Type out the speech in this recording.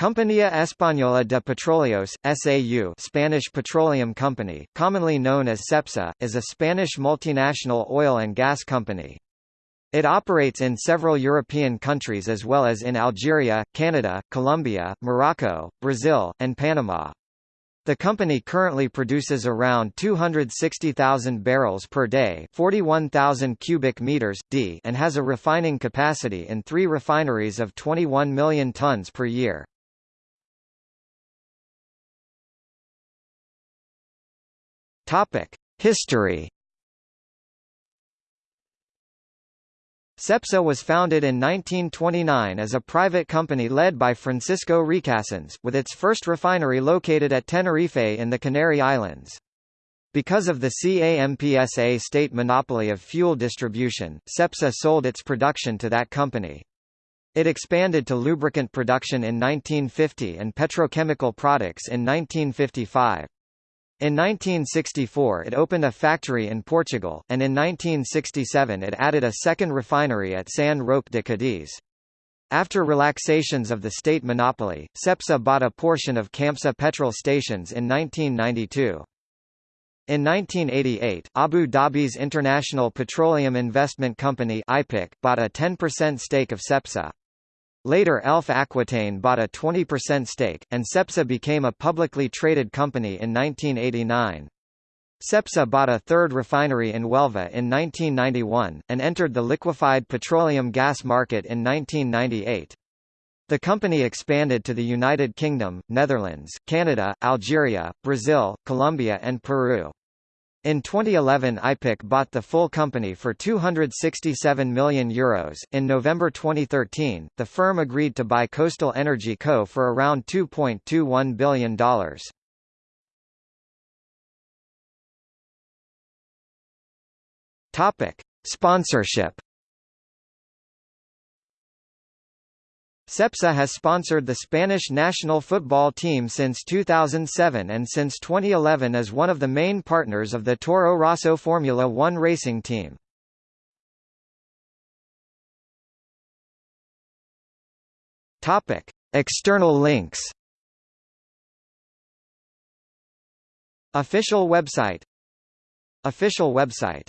Compañía Española de Petróleos, SAU Spanish Petroleum Company, commonly known as CEPSA, is a Spanish multinational oil and gas company. It operates in several European countries as well as in Algeria, Canada, Colombia, Morocco, Brazil, and Panama. The company currently produces around 260,000 barrels per day, 41,000 cubic meters d, and has a refining capacity in 3 refineries of 21 million tons per year. History CEPSA was founded in 1929 as a private company led by Francisco Recasens, with its first refinery located at Tenerife in the Canary Islands. Because of the CAMPSA state monopoly of fuel distribution, CEPSA sold its production to that company. It expanded to lubricant production in 1950 and petrochemical products in 1955. In 1964 it opened a factory in Portugal, and in 1967 it added a second refinery at San Roque de Cadiz. After relaxations of the state monopoly, CEPSA bought a portion of Campsa petrol stations in 1992. In 1988, Abu Dhabi's International Petroleum Investment Company bought a 10% stake of CEPSA. Later Elf Aquitaine bought a 20% stake, and CEPSA became a publicly traded company in 1989. CEPSA bought a third refinery in Huelva in 1991, and entered the liquefied petroleum gas market in 1998. The company expanded to the United Kingdom, Netherlands, Canada, Algeria, Brazil, Colombia and Peru. In 2011 IPIC bought the full company for €267 million. Euros. In November 2013, the firm agreed to buy Coastal Energy Co. for around $2.21 billion. Topic. Sponsorship CEPSA has sponsored the Spanish national football team since 2007 and since 2011 is one of the main partners of the Toro Rosso Formula One racing team. External links. Official website. Official website